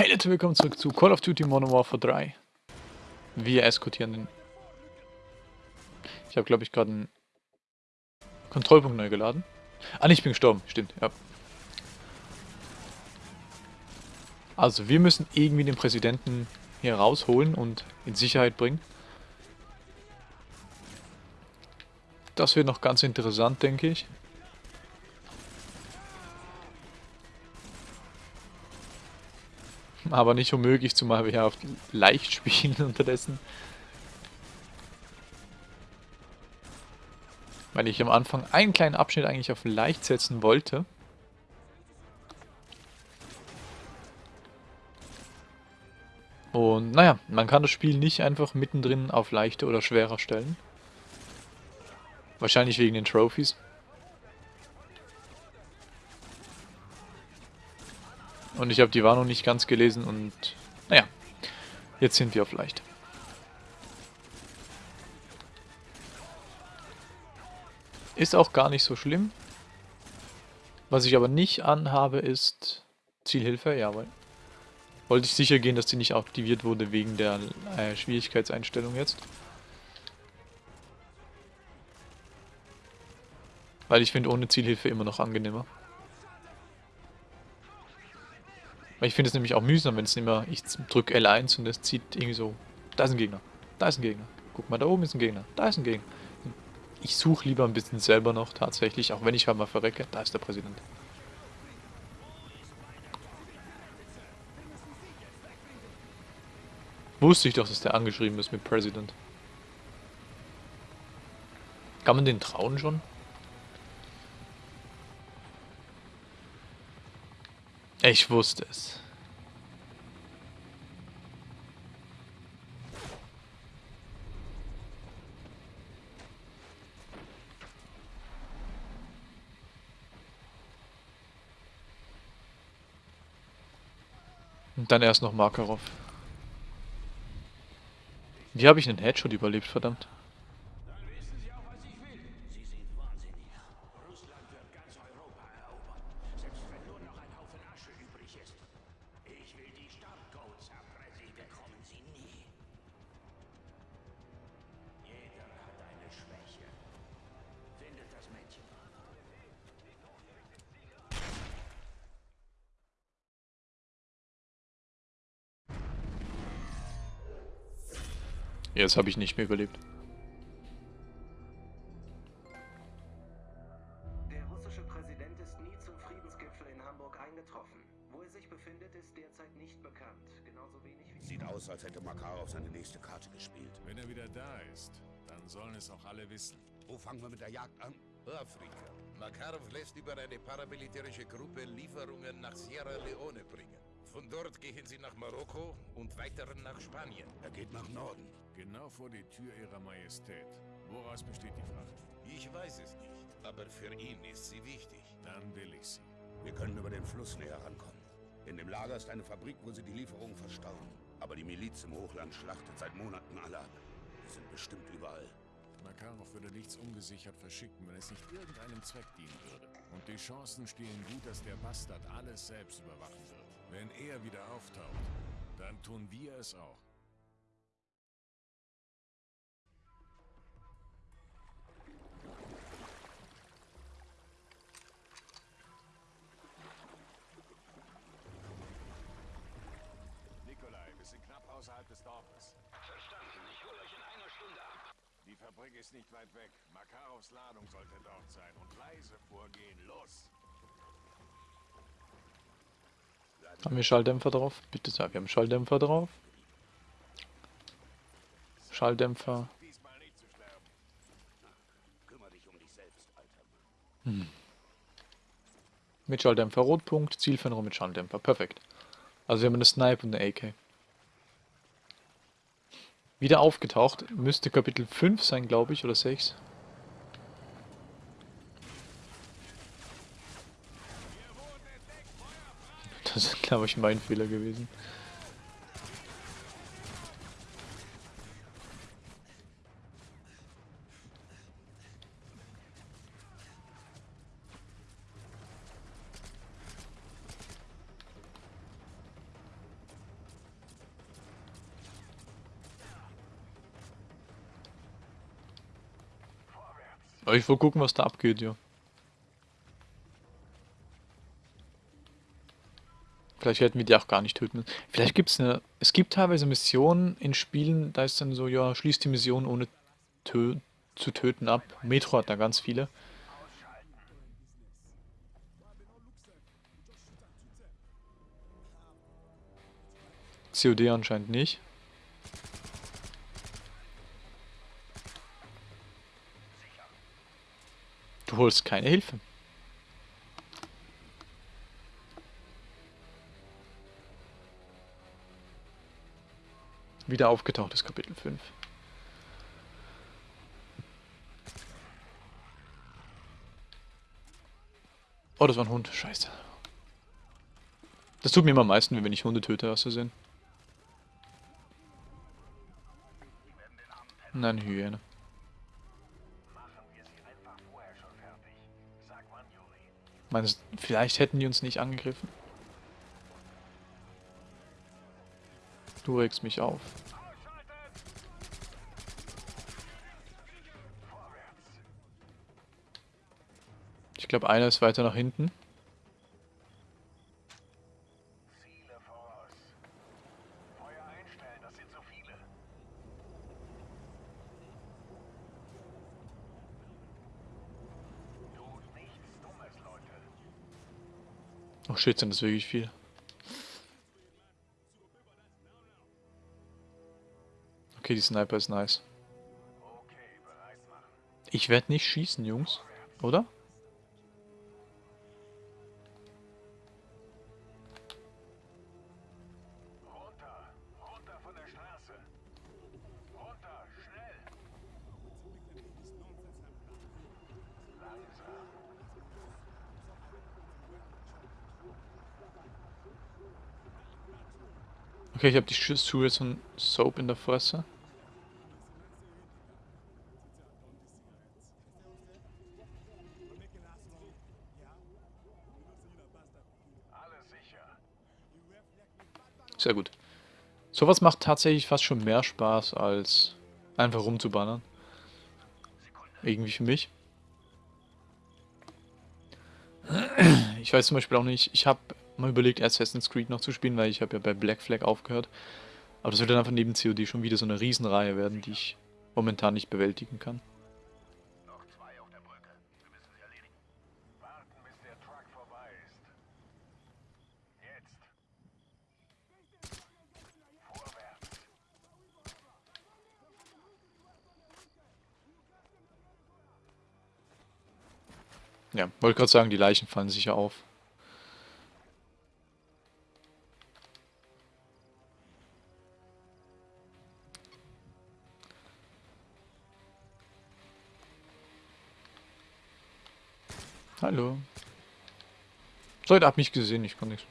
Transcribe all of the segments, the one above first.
Hey Leute, willkommen zurück zu Call of Duty Modern Warfare 3. Wir eskortieren den... Ich habe, glaube ich, gerade einen Kontrollpunkt neu geladen. Ah, ich bin gestorben. Stimmt, ja. Also, wir müssen irgendwie den Präsidenten hier rausholen und in Sicherheit bringen. Das wird noch ganz interessant, denke ich. aber nicht unmöglich, zumal wir ja auf leicht spielen unterdessen. Weil ich am Anfang einen kleinen Abschnitt eigentlich auf leicht setzen wollte. Und naja, man kann das Spiel nicht einfach mittendrin auf leichter oder schwerer stellen. Wahrscheinlich wegen den Trophies. Und ich habe die Warnung nicht ganz gelesen und naja, jetzt sind wir auf leicht. Ist auch gar nicht so schlimm. Was ich aber nicht anhabe ist Zielhilfe, jawohl. Wollte ich sicher gehen, dass die nicht aktiviert wurde wegen der äh, Schwierigkeitseinstellung jetzt. Weil ich finde ohne Zielhilfe immer noch angenehmer. Weil ich finde es nämlich auch mühsam, wenn es immer, ich drücke L1 und es zieht irgendwie so, da ist ein Gegner, da ist ein Gegner. Guck mal, da oben ist ein Gegner, da ist ein Gegner. Ich suche lieber ein bisschen selber noch tatsächlich, auch wenn ich halt mal verrecke, da ist der Präsident. Wusste ich doch, dass der angeschrieben ist mit President. Kann man den trauen schon? Ich wusste es. Und dann erst noch Makarov. Wie habe ich einen Headshot überlebt, verdammt? Jetzt habe ich nicht mehr überlebt. Der russische Präsident ist nie zum Friedensgipfel in Hamburg eingetroffen. Wo er sich befindet, ist derzeit nicht bekannt. Genauso wenig wie... Sieht aus, als hätte Makarov seine nächste Karte gespielt. Wenn er wieder da ist, dann sollen es auch alle wissen. Wo fangen wir mit der Jagd an? Afrika. Makarov lässt über eine paramilitärische Gruppe Lieferungen nach Sierra Leone bringen. Von dort gehen sie nach Marokko und weiter nach Spanien. Er geht nach Norden. Genau vor die Tür ihrer Majestät. Woraus besteht die Fracht? Ich weiß es nicht, aber für ihn ist sie wichtig. Dann will ich sie. Wir können über den Fluss näher rankommen. In dem Lager ist eine Fabrik, wo sie die Lieferungen verstauen. Aber die Miliz im Hochland schlachtet seit Monaten alle ab. Die sind bestimmt überall. Makarov würde nichts ungesichert verschicken, wenn es nicht irgendeinem Zweck dienen würde. Und die Chancen stehen gut, dass der Bastard alles selbst überwachen wird. Wenn er wieder auftaucht, dann tun wir es auch. Ist nicht weit weg. Makarovs Ladung sollte dort sein. Und leise vorgehen. Los! Haben wir Schalldämpfer drauf? Bitte sag, wir haben Schalldämpfer drauf. Schalldämpfer. Hm. Mit Schalldämpfer Rotpunkt, Zielfernrohr mit Schalldämpfer. Perfekt. Also wir haben eine Snipe und eine AK. Wieder aufgetaucht. Müsste Kapitel 5 sein, glaube ich, oder 6. Das ist, glaube ich, mein Fehler gewesen. Aber ich will gucken, was da abgeht, ja. Vielleicht hätten wir die auch gar nicht töten müssen. Vielleicht gibt es eine... Es gibt teilweise Missionen in Spielen, da ist dann so, ja, schließt die Mission ohne tö zu töten ab. Metro hat da ganz viele. COD anscheinend nicht. Du holst keine Hilfe. Wieder aufgetaucht ist Kapitel 5. Oh, das war ein Hund. Scheiße. Das tut mir immer am meisten, wenn ich Hunde töte, hast du sehen. Nein, Hyäne. Meinst du, vielleicht hätten die uns nicht angegriffen? Du regst mich auf. Ich glaube, einer ist weiter nach hinten. 14 ist wirklich viel. Okay, die Sniper ist nice. Ich werde nicht schießen, Jungs. Oder? Okay, ich habe die Schuhe jetzt von Soap in der Fresse. Sehr gut. Sowas macht tatsächlich fast schon mehr Spaß, als einfach rumzubannern. Irgendwie für mich. Ich weiß zum Beispiel auch nicht, ich habe mal überlegt, Assassin's Creed noch zu spielen, weil ich habe ja bei Black Flag aufgehört. Aber das wird dann einfach neben COD schon wieder so eine Riesenreihe werden, die ich momentan nicht bewältigen kann. Ja, wollte gerade sagen, die Leichen fallen sicher auf. Hallo. So, ihr habt mich gesehen, ich kann nichts.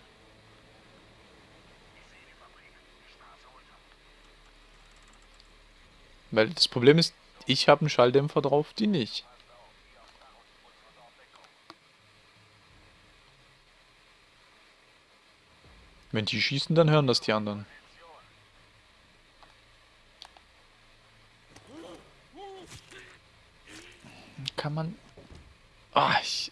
Weil das Problem ist, ich habe einen Schalldämpfer drauf, die nicht. Wenn die schießen, dann hören das die anderen. Kann man... Ah, ich...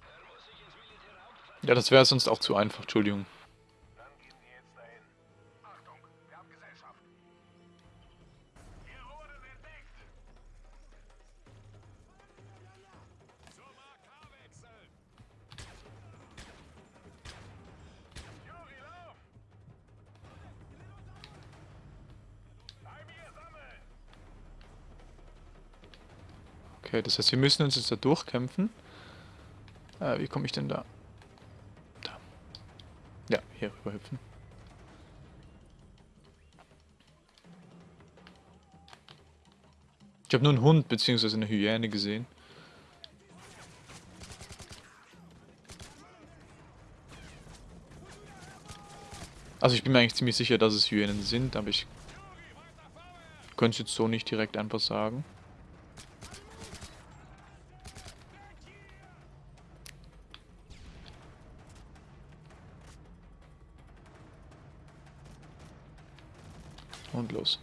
Er muss sich ins Militärauto ver... Ja, das wäre sonst auch zu einfach, Entschuldigung. Okay, das heißt, wir müssen uns jetzt da durchkämpfen. Äh, wie komme ich denn da? Da. Ja, hier rüber hüpfen. Ich habe nur einen Hund bzw. eine Hyäne gesehen. Also ich bin mir eigentlich ziemlich sicher, dass es Hyänen sind, aber ich könnte es jetzt so nicht direkt einfach sagen. Und los.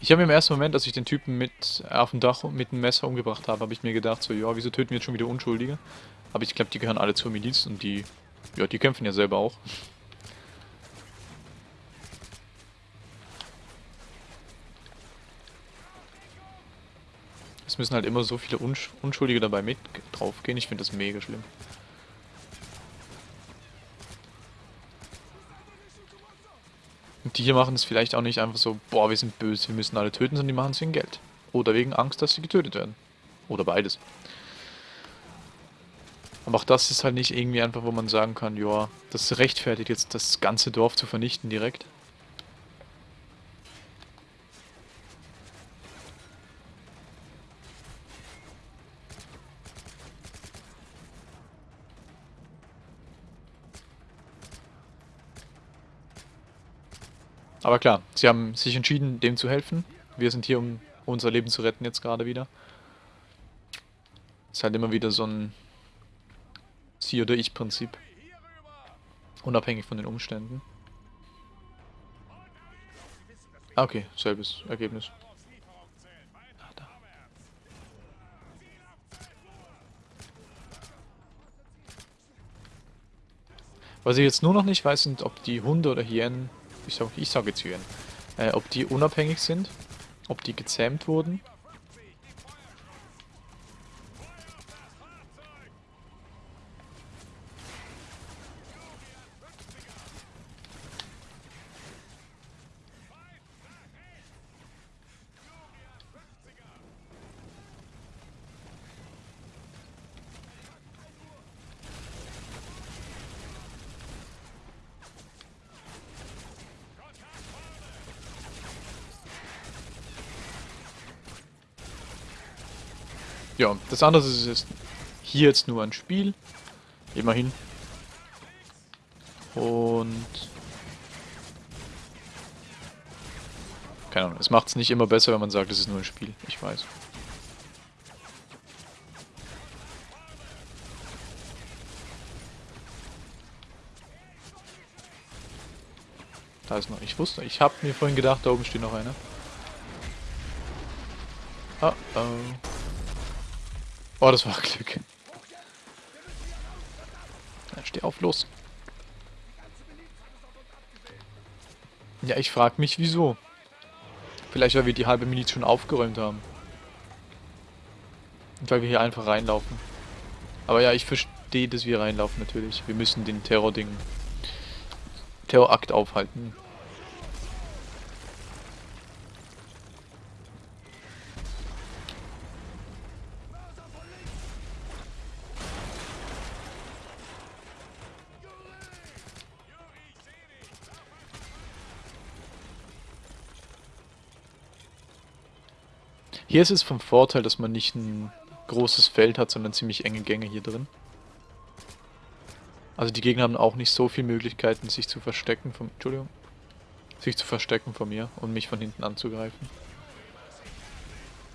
Ich habe im ersten Moment, als ich den Typen mit auf dem Dach mit dem Messer umgebracht habe, habe ich mir gedacht, so, ja, wieso töten wir jetzt schon wieder Unschuldige? Aber ich glaube, die gehören alle zur Miliz und die, ja, die kämpfen ja selber auch. Es müssen halt immer so viele Unsch Unschuldige dabei mit draufgehen. Ich finde das mega schlimm. Und die hier machen es vielleicht auch nicht einfach so, boah, wir sind böse, wir müssen alle töten, sondern die machen es wegen Geld. Oder wegen Angst, dass sie getötet werden. Oder beides. Aber auch das ist halt nicht irgendwie einfach, wo man sagen kann, ja, das rechtfertigt jetzt das ganze Dorf zu vernichten direkt. Aber klar, sie haben sich entschieden, dem zu helfen. Wir sind hier, um unser Leben zu retten jetzt gerade wieder. Ist halt immer wieder so ein Sie- oder Ich-Prinzip. Unabhängig von den Umständen. Ah, okay, selbes Ergebnis. Ah. Was ich jetzt nur noch nicht weiß, sind, ob die Hunde oder Hyänen ich sage ich sag jetzt Hyänen, äh, ob die unabhängig sind, ob die gezähmt wurden. Ja, das andere ist jetzt hier jetzt nur ein Spiel. Immerhin. Und... Keine Ahnung, es macht es nicht immer besser, wenn man sagt, es ist nur ein Spiel. Ich weiß. Da ist noch. Ich wusste, ich habe mir vorhin gedacht, da oben steht noch einer. Oh oh. Oh, das war Glück. Ja, steh auf, los. Ja, ich frag mich, wieso. Vielleicht, weil wir die halbe Miliz schon aufgeräumt haben. Und weil wir hier einfach reinlaufen. Aber ja, ich verstehe, dass wir reinlaufen natürlich. Wir müssen den Terror-Ding... Terrorakt aufhalten. Hier ist es vom Vorteil, dass man nicht ein großes Feld hat, sondern ziemlich enge Gänge hier drin. Also die Gegner haben auch nicht so viele Möglichkeiten, sich zu verstecken vom... Entschuldigung. Sich zu verstecken von mir und mich von hinten anzugreifen.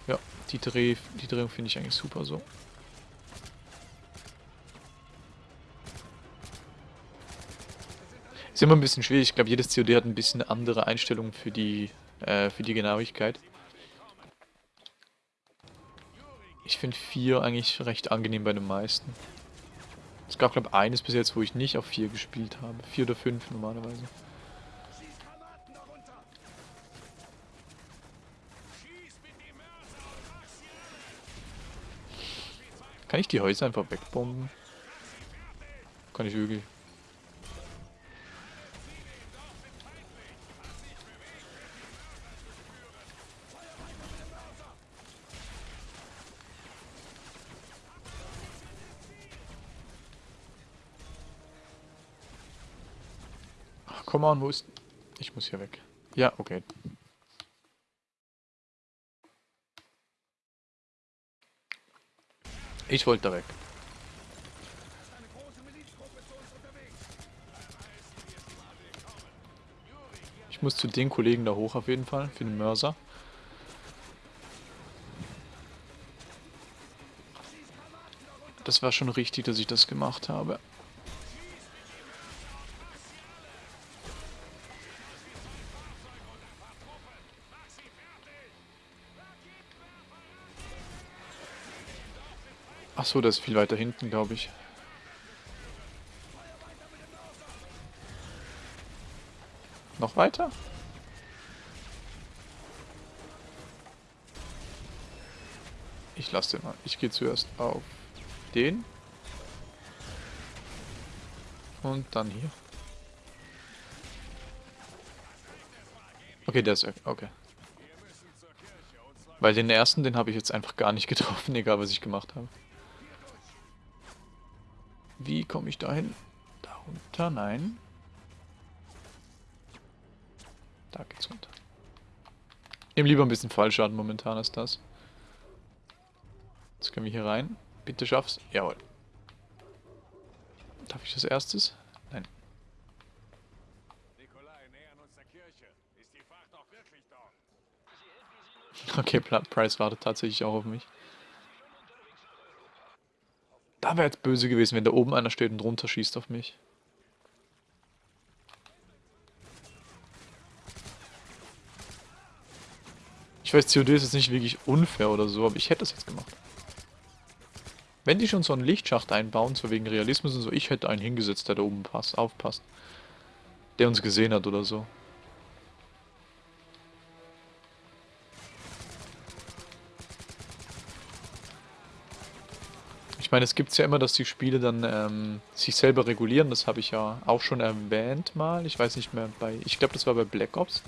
Ja, die, Dreh, die Drehung finde ich eigentlich super so. Ist immer ein bisschen schwierig. Ich glaube, jedes COD hat ein bisschen andere Einstellungen für die, äh, für die Genauigkeit. Ich finde 4 eigentlich recht angenehm bei den meisten. Es gab, glaube ich, eines bis jetzt, wo ich nicht auf 4 gespielt habe. 4 oder 5 normalerweise. Kann ich die Häuser einfach wegbomben? Kann ich wirklich. Come on, wo ist... Ich muss hier weg. Ja, okay. Ich wollte da weg. Ich muss zu den Kollegen da hoch auf jeden Fall, für den Mörser. Das war schon richtig, dass ich das gemacht habe. Ach so, das ist viel weiter hinten, glaube ich. Noch weiter? Ich lasse den mal. Ich gehe zuerst auf den. Und dann hier. Okay, der ist. Okay. Weil den ersten, den habe ich jetzt einfach gar nicht getroffen, egal was ich gemacht habe. Wie komme ich dahin? Da runter? Nein. Da geht's runter. Nehmen lieber ein bisschen Fallschaden momentan als das. Jetzt können wir hier rein. Bitte schaff's. Jawohl. Darf ich das erstes? Nein. Okay, Price wartet tatsächlich auch auf mich. Da wäre jetzt böse gewesen, wenn da oben einer steht und runter schießt auf mich. Ich weiß, COD ist jetzt nicht wirklich unfair oder so, aber ich hätte das jetzt gemacht. Wenn die schon so einen Lichtschacht einbauen, so wegen Realismus und so, ich hätte einen hingesetzt, der da oben passt, aufpasst. Der uns gesehen hat oder so. Ich meine, es gibt ja immer, dass die Spiele dann ähm, sich selber regulieren. Das habe ich ja auch schon erwähnt mal. Ich weiß nicht mehr bei. Ich glaube, das war bei Black Ops.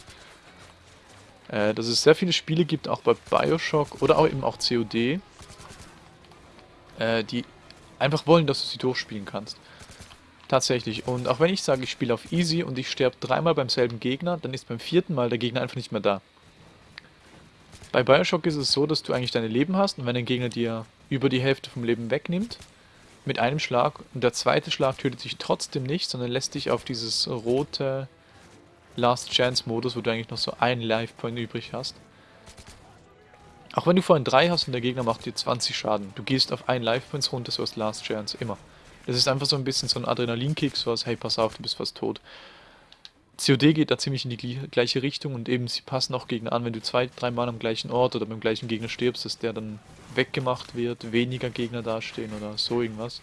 Äh, dass es sehr viele Spiele gibt, auch bei Bioshock oder auch eben auch COD, äh, die einfach wollen, dass du sie durchspielen kannst. Tatsächlich. Und auch wenn ich sage, ich spiele auf Easy und ich sterbe dreimal beim selben Gegner, dann ist beim vierten Mal der Gegner einfach nicht mehr da. Bei Bioshock ist es so, dass du eigentlich deine Leben hast und wenn ein Gegner dir über die Hälfte vom Leben wegnimmt, mit einem Schlag, und der zweite Schlag tötet dich trotzdem nicht, sondern lässt dich auf dieses rote Last Chance Modus, wo du eigentlich noch so einen Life Point übrig hast. Auch wenn du vorhin drei hast und der Gegner macht dir 20 Schaden, du gehst auf einen Life Points runter, so als Last Chance, immer. Das ist einfach so ein bisschen so ein Adrenalinkick, so als hey, pass auf, du bist fast tot. COD geht da ziemlich in die gleiche Richtung und eben sie passen auch Gegner an, wenn du zwei, dreimal am gleichen Ort oder beim gleichen Gegner stirbst, dass der dann weggemacht wird, weniger Gegner dastehen oder so irgendwas.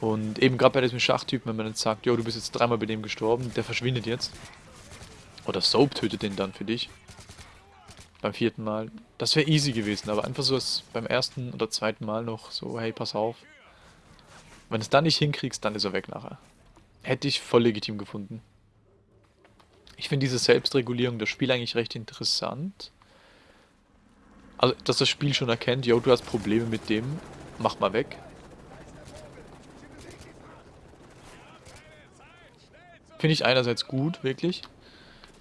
Und eben gerade bei diesem Schachtypen, wenn man jetzt sagt, jo, du bist jetzt dreimal bei dem gestorben, der verschwindet jetzt. Oder Soap tötet den dann für dich. Beim vierten Mal. Das wäre easy gewesen, aber einfach so beim ersten oder zweiten Mal noch so, hey, pass auf. Wenn du es dann nicht hinkriegst, dann ist er weg nachher. Hätte ich voll legitim gefunden. Ich finde diese Selbstregulierung das Spiel eigentlich recht interessant. Also, dass das Spiel schon erkennt, yo, du hast Probleme mit dem, mach mal weg. Finde ich einerseits gut, wirklich,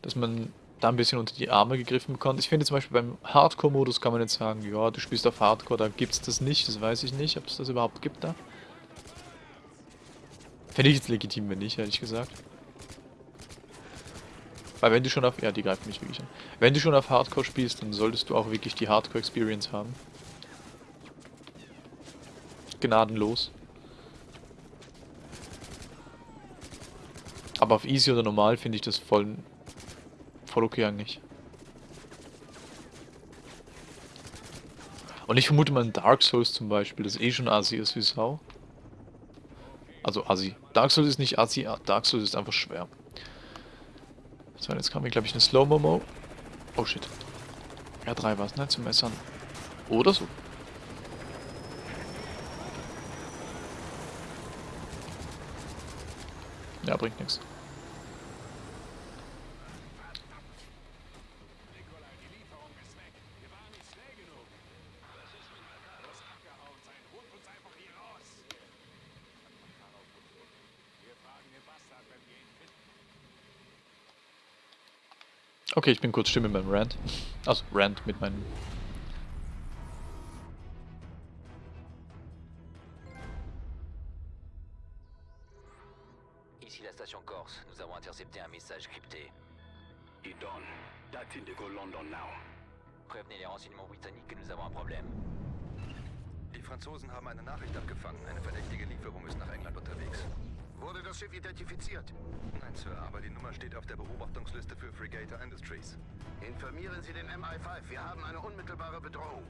dass man da ein bisschen unter die Arme gegriffen bekommt. Ich finde zum Beispiel beim Hardcore-Modus kann man jetzt sagen, ja, du spielst auf Hardcore, da gibt's das nicht, das weiß ich nicht, ob es das überhaupt gibt da. Finde ich jetzt legitim, wenn nicht, ehrlich gesagt. Weil wenn du schon auf... Ja, die greifen mich wirklich an. Wenn du schon auf Hardcore spielst, dann solltest du auch wirklich die Hardcore-Experience haben. Gnadenlos. Aber auf Easy oder Normal finde ich das voll... Voll okay eigentlich. Und ich vermute mal Dark Souls zum Beispiel, das eh schon assi ist wie Sau. Also assi. Dark Souls ist nicht assi, Dark Souls ist einfach schwer. So, jetzt kam hier, glaube ich, eine Slow-Momo. Oh, shit. R3 war es, ne? Zum Messern. Oder so. Ja, bringt nichts. Okay, ich bin kurz still mit meinem Rant. Also Rant mit meinem... Ici la station Corse, nous avons intercepté un message crypté. Idon, that's Indigo London now. Prévenez les renseignements britanniques que nous avons un problème. Die Franzosen haben eine Nachricht abgefangen. Eine verdächtige Lieferung ist nach England unterwegs. Wurde das Schiff identifiziert? Nein, Sir, aber die Nummer steht auf der Beobachtungsliste für Fregator Industries. Informieren Sie den MI5. Wir haben eine unmittelbare Bedrohung.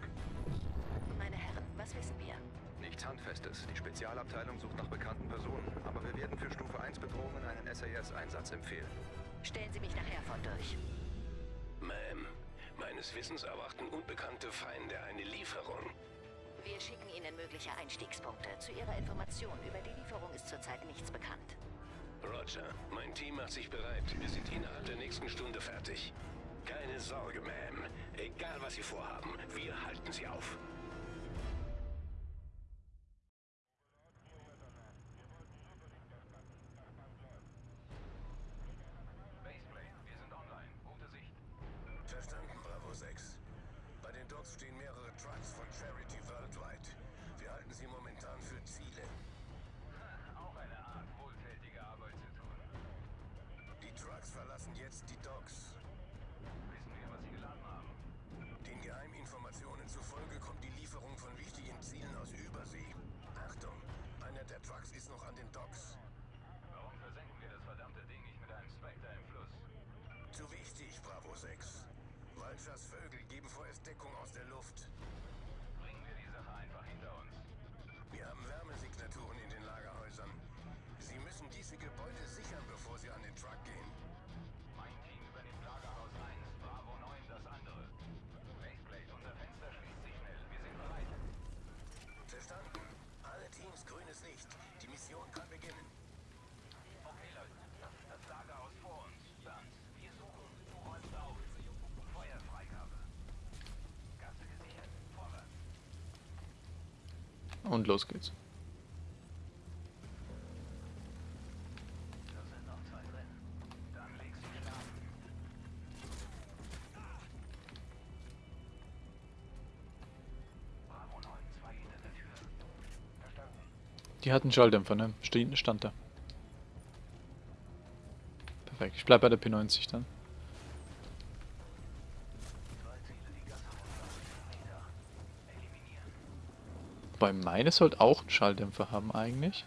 Meine Herren, was wissen wir? Nichts Handfestes. Die Spezialabteilung sucht nach bekannten Personen, aber wir werden für Stufe 1 Bedrohungen einen SAS-Einsatz empfehlen. Stellen Sie mich nach Herford durch. Ma'am, meines Wissens erwarten unbekannte Feinde eine Lieferung. Wir schicken Ihnen mögliche Einstiegspunkte. Zu Ihrer Information, über die Lieferung ist zurzeit nichts bekannt. Roger, mein Team macht sich bereit. Wir sind innerhalb der nächsten Stunde fertig. Keine Sorge, Ma'am. Egal, was Sie vorhaben, wir halten Sie auf. Jetzt die Docks. Wissen wir, was sie geladen haben? Den Geheiminformationen zufolge kommt die Lieferung von wichtigen Zielen aus Übersee. Achtung, einer der Trucks ist noch an den Docks. Warum versenken wir das verdammte Ding nicht mit einem Spectre im Fluss? Zu wichtig, Bravo 6. Walchers Vögel geben vorerst Deckung aus der Luft. Bringen wir die Sache einfach hinter uns. Wir haben Wärmesignaturen in den Lagerhäusern. Sie müssen diese Gebäude der Tür. Verstanden. Die hatten Schalldämpfer, ne? Stand da. Perfekt. Ich bleib bei der P90 dann. Wobei meine sollte auch einen Schalldämpfer haben eigentlich.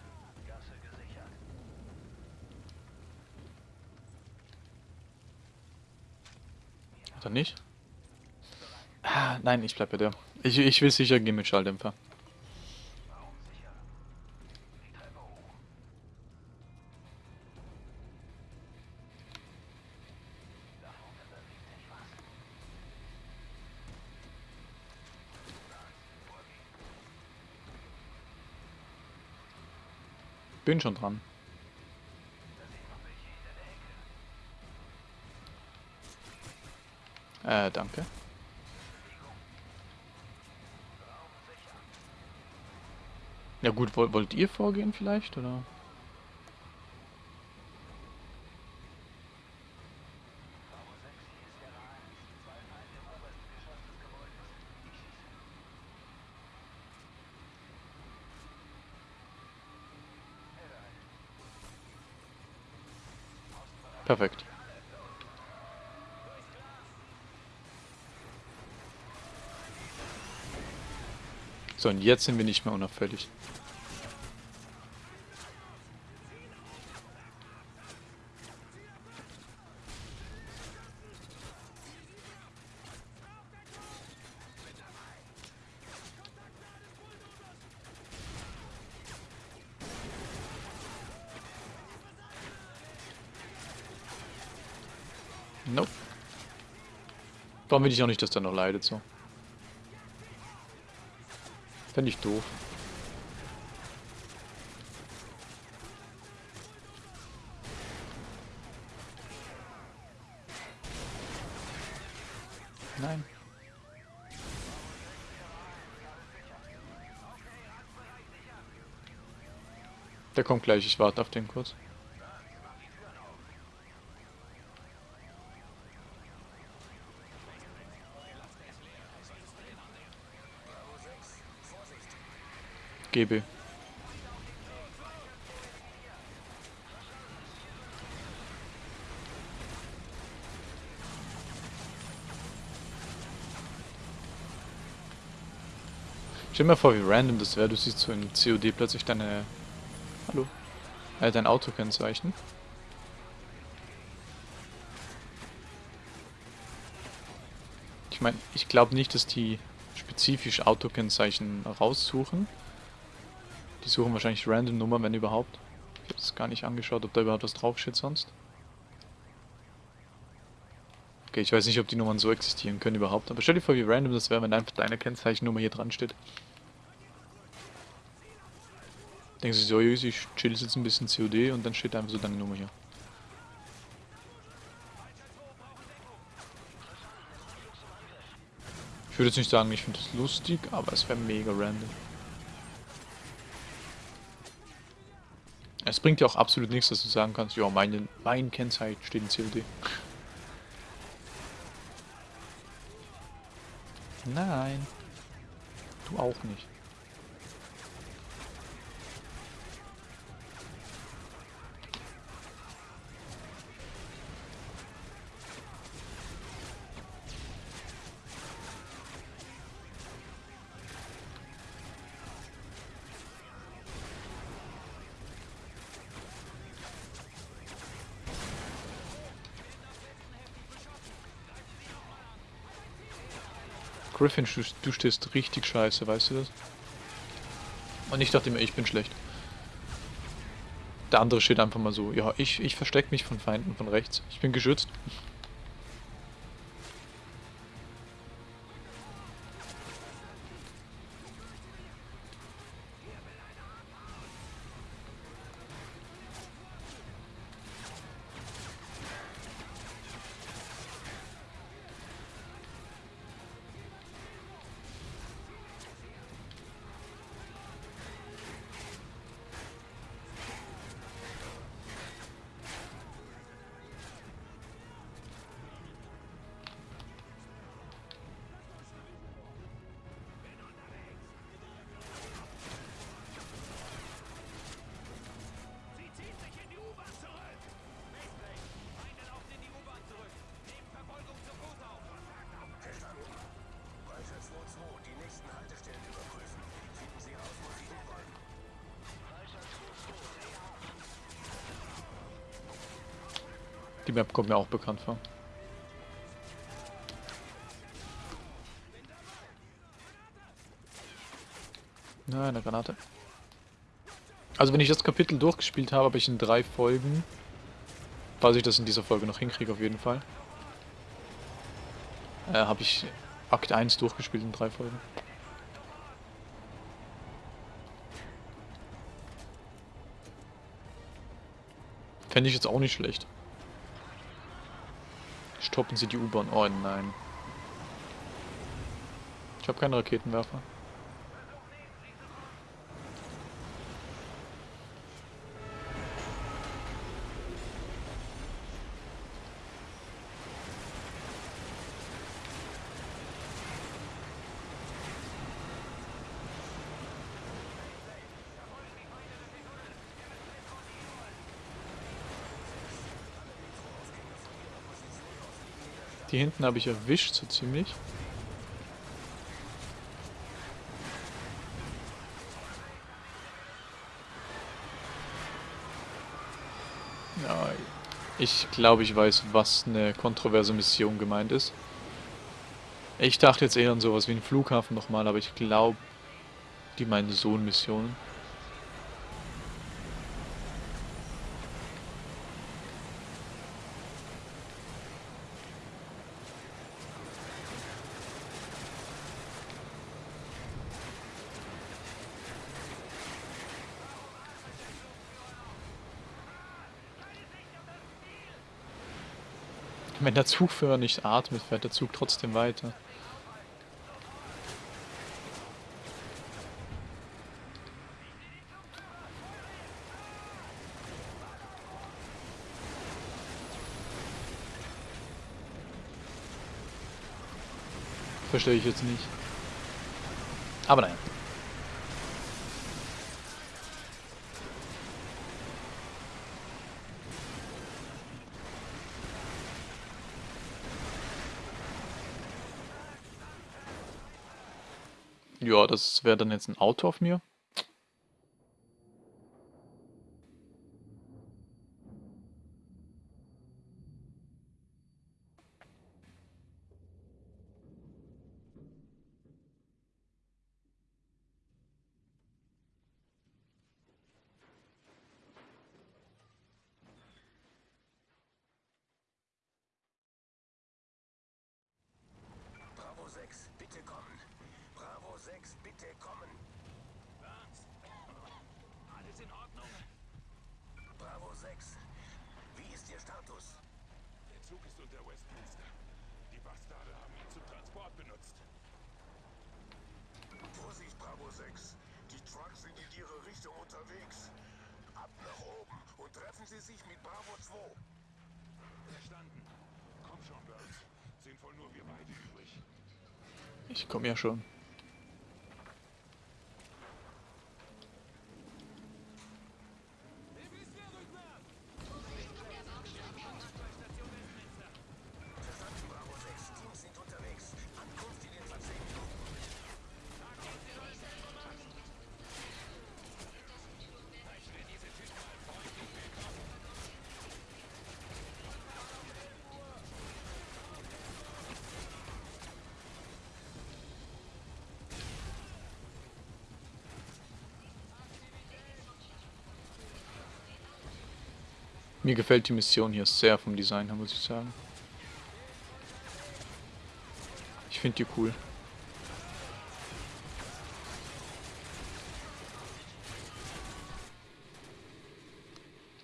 Oder nicht? Ah, nein, ich bleib bei der. Ich, ich will sicher gehen mit Schalldämpfer. Bin schon dran. Äh, danke. Ja gut, woll- wollt ihr vorgehen vielleicht, oder? Bravo 6, hier ist Sierra 1. Zwei Feinde im obersten Geschoss des Gebäudes. Ich schieße. Perfekt. So, und jetzt sind wir nicht mehr unauffällig. Nope. Warum will ich auch nicht, dass der noch leidet so? Fände ich doof. Nein. Der kommt gleich, ich warte auf den kurz. GB. Stell mal vor, wie random das wäre. Du siehst so in COD plötzlich deine... Hallo? Äh, dein Autokennzeichen. Ich meine, ich glaube nicht, dass die spezifisch Autokennzeichen raussuchen. Die suchen wahrscheinlich random Nummer, wenn überhaupt. Ich habe es gar nicht angeschaut, ob da überhaupt was draufsteht sonst. Okay, ich weiß nicht, ob die Nummern so existieren können überhaupt. Aber stell dir vor, wie random das wäre, wenn einfach deine Kennzeichennummer hier dran steht. Denkst du so, ich chill jetzt ein bisschen COD und dann steht einfach so deine Nummer hier. Ich würde jetzt nicht sagen, ich finde das lustig, aber es wäre mega random. Es bringt ja auch absolut nichts, dass du sagen kannst, ja, meine, mein Kennzeichen steht in COD. Nein. Du auch nicht. Griffin, du, du stehst richtig scheiße, weißt du das? Und ich dachte immer, ich bin schlecht. Der andere steht einfach mal so, ja, ich, ich verstecke mich von Feinden von rechts. Ich bin geschützt. Die Map kommt mir auch bekannt vor. Na, eine Granate. Also wenn ich das Kapitel durchgespielt habe, habe ich in drei Folgen, falls ich das in dieser Folge noch hinkriege auf jeden Fall, äh, habe ich Akt 1 durchgespielt in drei Folgen. Fände ich jetzt auch nicht schlecht. Stoppen Sie die U-Bahn. Oh nein. Ich habe keinen Raketenwerfer. Die hinten habe ich erwischt, so ziemlich. Ja, ich glaube, ich weiß, was eine kontroverse Mission gemeint ist. Ich dachte jetzt eher an sowas wie einen Flughafen nochmal, aber ich glaube, die meinen Sohn-Missionen. Wenn der Zugführer nicht atmet, fährt der Zug trotzdem weiter. Verstehe ich jetzt nicht. Aber naja. Ja, das wäre dann jetzt ein Auto auf mir. 6, bitte kommen. Was? Alles in Ordnung? Bravo 6, wie ist Ihr Status? Der Zug ist unter Westminster. Die Bastarde haben ihn zum Transport benutzt. Vorsicht, Bravo 6. Die Trucks sind in Ihre Richtung unterwegs. Ab nach oben und treffen Sie sich mit Bravo 2. Verstanden. Komm schon, Burns. Sind wohl nur wir beide übrig. Ich komme ja schon. Mir gefällt die Mission hier sehr vom Design her, muss ich sagen. Ich finde die cool.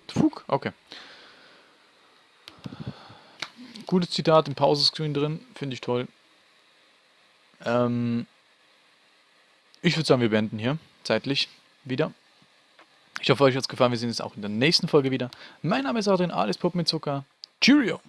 Fug, okay. Gutes Zitat im Pausescreen drin, finde ich toll. Ähm, ich würde sagen, wir beenden hier, zeitlich, wieder. Ich hoffe, euch hat es gefallen. Wir sehen uns auch in der nächsten Folge wieder. Mein Name ist Adrian, alles Pop mit Zucker. Cheerio!